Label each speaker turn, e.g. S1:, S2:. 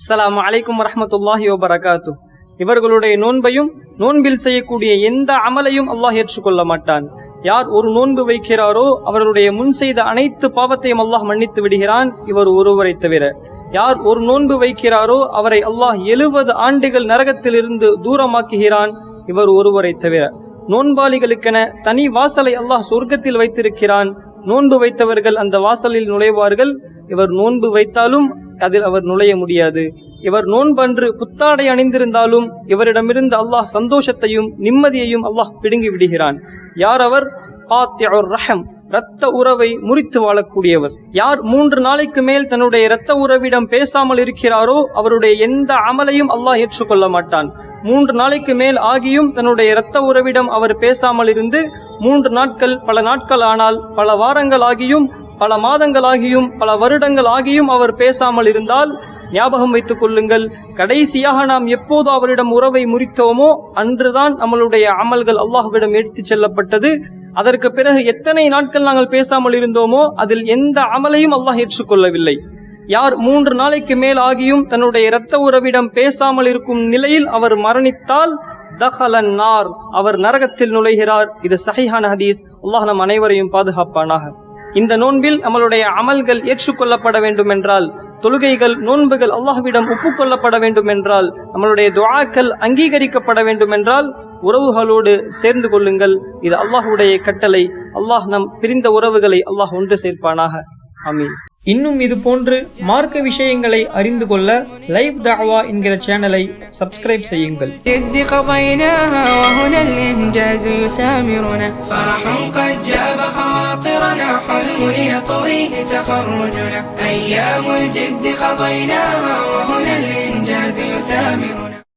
S1: அஸ்லாம் அலைக்கும் வரமத்துல்லாஹி வபரகாத்து இவர்களுடைய நோன்பையும் நோன்பில் செய்யக்கூடிய எந்த அமலையும் அல்லாஹ் ஏற்றுக்கொள்ள மாட்டான். யார் ஒரு நோன்பு வைக்கிறாரோ அவர்களுடைய முன் செய்த அனைத்து பாவத்தையும் அல்லாஹ் மன்னித்து விடுகிறான். இவர் ஒருவரை தவிர யார் ஒரு நோன்பு வைக்கிறாரோ அவரை அல்லாஹ் எழுபது ஆண்டுகள் நரகத்திலிருந்து தூரமாக்குகிறான். இவர் ஒருவரை தவிர நோன்பாளிகளுக்கென தனி வாசலை அல்லாஹ் சொர்க்கத்தில் வைத்திருக்கிறான். நோன்பு வைத்தவர்கள் அந்த வாசலில் நுழைவார்கள். இவர் நோன்பு வைத்தாலும் அதில் அவர் நுழைய முடியாது. இவர் நோன்பன்று புத்தாடை அணிந்திருந்தாலும் இவரிடமிருந்து அல்லாஹ் சந்தோஷத்தையும் நிம்மதியையும் அல்லாஹ் பிடுங்கி விடுகிறான். யார் அவர்? ரஹம் இரத்த உறவை முறித்து வாழக்கூடியவர். யார் மூன்று நாளைக்கு மேல் தன்னுடைய இரத்த உறவிடம் பேசாமல் இருக்கிறாரோ அவருடைய எந்த அமலையும் அல்லாஹ் ஏற்றுக்கொள்ள மாட்டான். மூன்று நாளைக்கு மேல் ஆகியும் தன்னுடைய இரத்த உறவிடம் அவர் பேசாமல் இருந்து மூன்று நாட்கள் பல நாட்கள் ஆனால் பல வாரங்கள் ஆகியும் பல மாதங்கள் ஆகியும் பல வருடங்கள் ஆகியும் அவர் பேசாமல் இருந்தால் ஞாபகம் வைத்துக் கொள்ளுங்கள் கடைசியாக நாம் எப்போது அவரிடம் உறவை முறித்தோமோ அன்றுதான் நம்மளுடைய அமல்கள் அல்லாஹுவிடம் எடுத்துச் செல்லப்பட்டது. அதற்கு பிறகு எத்தனை நாட்கள் நாங்கள் பேசாமல் இருந்தோமோ அதில் எந்த அமலையும் அல்லாஹ் ஏற்றுக்கொள்ளவில்லை. யார் மூன்று நாளைக்கு மேல் ஆகியும் தன்னுடைய இரத்த உறவிடம் பேசாமல் இருக்கும் நிலையில் அவர் மரணித்தால் தஹலன் நார் அவர் நரகத்தில் நுழைகிறார். இது சஹிஹான் ஹதீஸ். அல்லாஹ் நம் அனைவரையும் பாதுகாப்பானாக. இந்த நோன்பில் நம்மளுடைய அமல்கள் ஏற்றுக்கொள்ளப்பட வேண்டும் என்றால் தொழுகைகள் நோன்புகள் அல்லாஹ்விடம் ஒப்புக்கொள்ளப்பட வேண்டும் என்றால் நம்மளுடைய துவாக்கள் அங்கீகரிக்கப்பட வேண்டும் என்றால் உறவுகளோடு சேர்ந்து கொள்ளுங்கள். இது அல்லாஹுடைய கட்டளை. அல்லாஹ் நம் பிரிந்த உறவுகளை அல்லாஹ் ஒன்று சேர்ப்பானாக. அமீன் இன்னும் இது போன்று மார்க்க விஷயங்களை அறிந்து கொள்ள லைவ் தாவா என்கிற சேனலை சப்ஸ்கிரைப் செய்யுங்கள்
S2: جد قضيناها وهنا الإنجاز يسامرنا فرح قد جاب خواطرنا حلم يطويه تخرجنا أيام الجد قضيناها وهنا الإنجاز يسامرنا